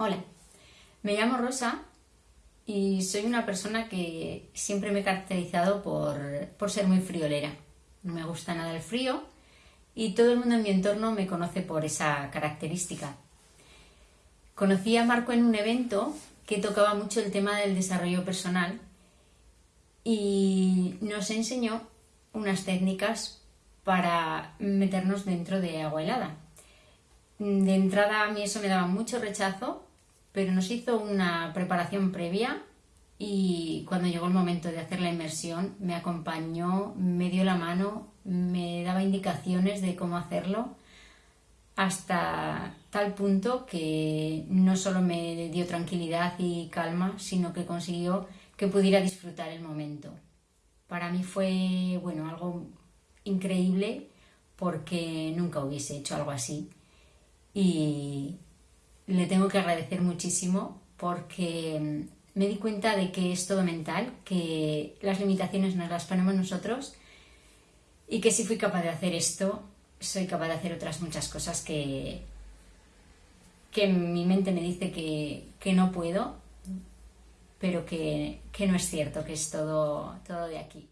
Hola, me llamo Rosa y soy una persona que siempre me he caracterizado por, ser muy friolera. No me gusta nada el frío y todo el mundo en mi entorno me conoce por esa característica. Conocí a Marco en un evento que tocaba mucho el tema del desarrollo personal y nos enseñó unas técnicas para meternos dentro de agua helada. De entrada a mí eso me daba mucho rechazo pero nos hizo una preparación previa y cuando llegó el momento de hacer la inmersión me acompañó, me dio la mano, me daba indicaciones de cómo hacerlo hasta tal punto que no solo me dio tranquilidad y calma, sino que consiguió que pudiera disfrutar el momento. Para mí fue bueno, algo increíble porque nunca hubiese hecho algo así y, le tengo que agradecer muchísimo porque mm, me di cuenta de que es todo mental, que las limitaciones nos las ponemos nosotros y que si fui capaz de hacer esto, soy capaz de hacer otras muchas cosas que, que mi mente me dice que, no puedo, pero que, que, no es cierto, que es todo, todo de aquí.